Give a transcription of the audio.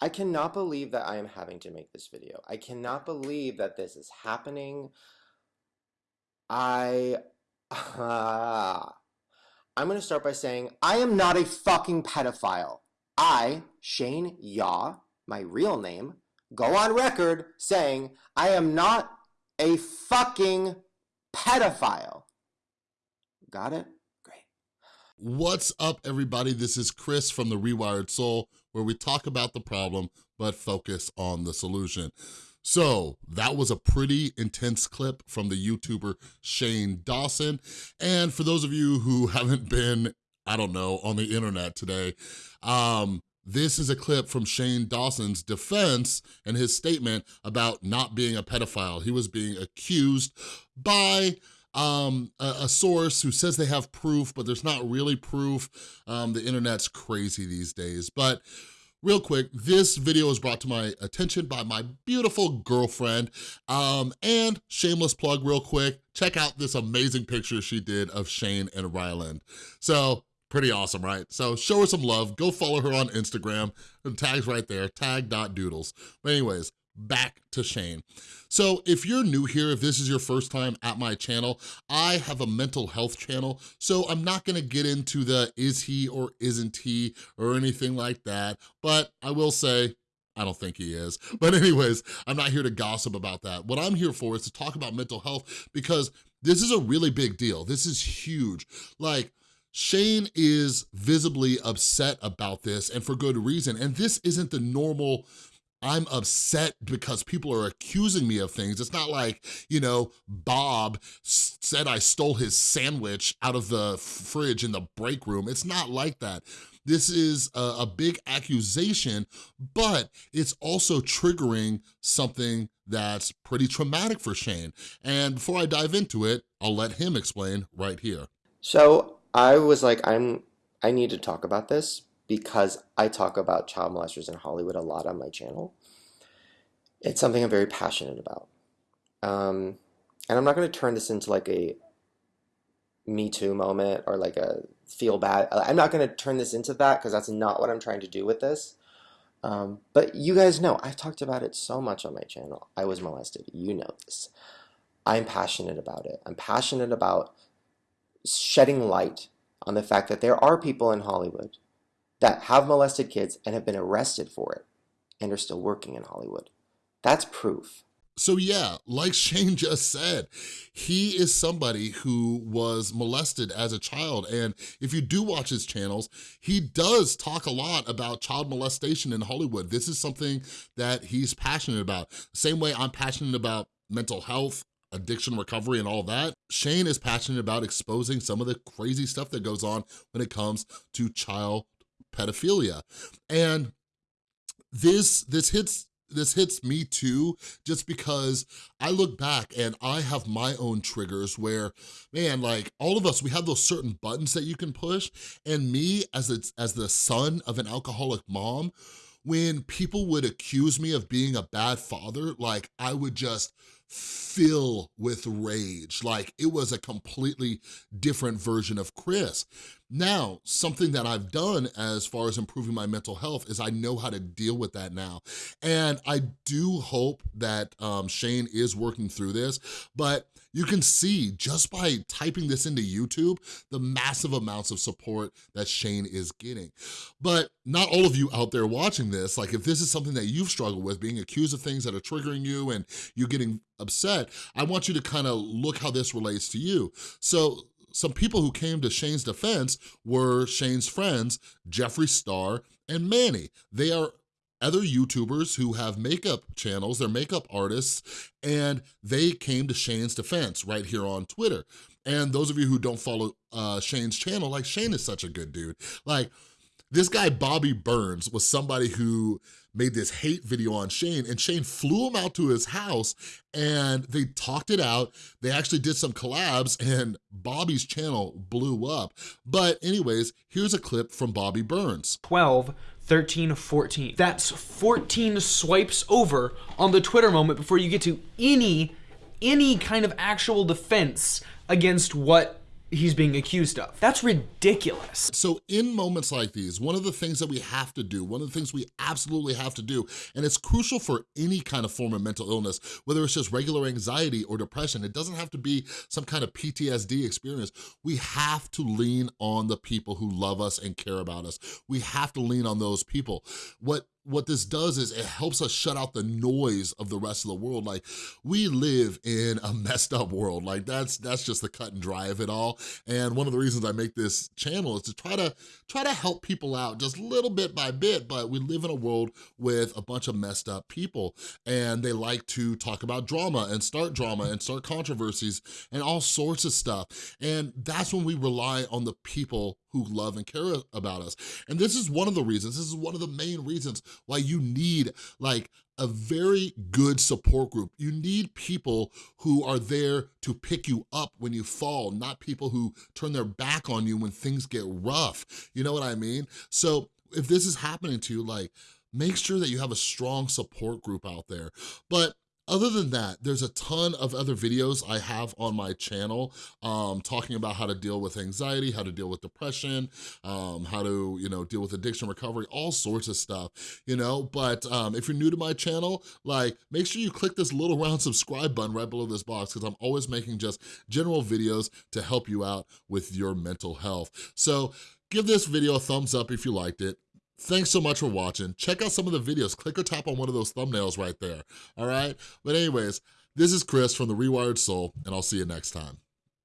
I cannot believe that I am having to make this video. I cannot believe that this is happening. I... Uh, I'm going to start by saying I am not a fucking pedophile. I, Shane Yaw, my real name, go on record saying I am not a fucking pedophile. Got it? What's up, everybody? This is Chris from The Rewired Soul, where we talk about the problem, but focus on the solution. So that was a pretty intense clip from the YouTuber Shane Dawson. And for those of you who haven't been, I don't know, on the internet today, um, this is a clip from Shane Dawson's defense and his statement about not being a pedophile. He was being accused by um, a, a, source who says they have proof, but there's not really proof. Um, the internet's crazy these days. But real quick, this video was brought to my attention by my beautiful girlfriend. Um, and shameless plug real quick, check out this amazing picture she did of Shane and Ryland. So Pretty awesome, right? So show her some love. Go follow her on Instagram. The tag's right there, tag.doodles. But anyways, back to Shane. So if you're new here, if this is your first time at my channel, I have a mental health channel, so I'm not gonna get into the is he or isn't he or anything like that, but I will say, I don't think he is. But anyways, I'm not here to gossip about that. What I'm here for is to talk about mental health because this is a really big deal. This is huge. Like, Shane is visibly upset about this and for good reason. And this isn't the normal I'm upset because people are accusing me of things. It's not like, you know, Bob said I stole his sandwich out of the fridge in the break room. It's not like that. This is a, a big accusation, but it's also triggering something that's pretty traumatic for Shane. And before I dive into it, I'll let him explain right here. So I was like, I'm, I need to talk about this because I talk about child molesters in Hollywood a lot on my channel. It's something I'm very passionate about. Um, and I'm not going to turn this into like a Me Too moment or like a feel bad. I'm not going to turn this into that because that's not what I'm trying to do with this. Um, but you guys know, I've talked about it so much on my channel. I was molested. You know this. I'm passionate about it. I'm passionate about shedding light on the fact that there are people in Hollywood that have molested kids and have been arrested for it and are still working in Hollywood. That's proof. So yeah, like Shane just said, he is somebody who was molested as a child. And if you do watch his channels, he does talk a lot about child molestation in Hollywood. This is something that he's passionate about. Same way I'm passionate about mental health addiction recovery and all that, Shane is passionate about exposing some of the crazy stuff that goes on when it comes to child pedophilia. And this, this hits this hits me too, just because I look back and I have my own triggers where, man, like all of us, we have those certain buttons that you can push. And me as, a, as the son of an alcoholic mom, when people would accuse me of being a bad father, like I would just fill with rage. Like it was a completely different version of Chris. Now, something that I've done as far as improving my mental health is I know how to deal with that now. And I do hope that um, Shane is working through this, but you can see just by typing this into YouTube, the massive amounts of support that Shane is getting. But not all of you out there watching this, like if this is something that you've struggled with, being accused of things that are triggering you and you getting upset, I want you to kind of look how this relates to you. So some people who came to Shane's defense were Shane's friends, Jeffree Star and Manny. They are other YouTubers who have makeup channels, they're makeup artists, and they came to Shane's defense right here on Twitter. And those of you who don't follow uh, Shane's channel, like Shane is such a good dude. Like this guy, Bobby Burns, was somebody who made this hate video on Shane and Shane flew him out to his house and they talked it out. They actually did some collabs and Bobby's channel blew up. But anyways, here's a clip from Bobby Burns. 12 13, 14. That's 14 swipes over on the Twitter moment before you get to any, any kind of actual defense against what he's being accused of. That's ridiculous. So in moments like these, one of the things that we have to do, one of the things we absolutely have to do, and it's crucial for any kind of form of mental illness, whether it's just regular anxiety or depression, it doesn't have to be some kind of PTSD experience. We have to lean on the people who love us and care about us. We have to lean on those people. What what this does is it helps us shut out the noise of the rest of the world. Like we live in a messed up world. Like that's that's just the cut and dry of it all. And one of the reasons I make this channel is to try to try to help people out just little bit by bit, but we live in a world with a bunch of messed up people and they like to talk about drama and start drama and start controversies and all sorts of stuff. And that's when we rely on the people who love and care about us. And this is one of the reasons, this is one of the main reasons why you need like a very good support group. You need people who are there to pick you up when you fall, not people who turn their back on you when things get rough. You know what I mean? So if this is happening to you, like, make sure that you have a strong support group out there. But other than that, there's a ton of other videos I have on my channel um, talking about how to deal with anxiety, how to deal with depression, um, how to, you know, deal with addiction recovery, all sorts of stuff, you know? But um, if you're new to my channel, like, make sure you click this little round subscribe button right below this box because I'm always making just general videos to help you out with your mental health. So give this video a thumbs up if you liked it. Thanks so much for watching. Check out some of the videos. Click or tap on one of those thumbnails right there, all right? But anyways, this is Chris from The Rewired Soul, and I'll see you next time.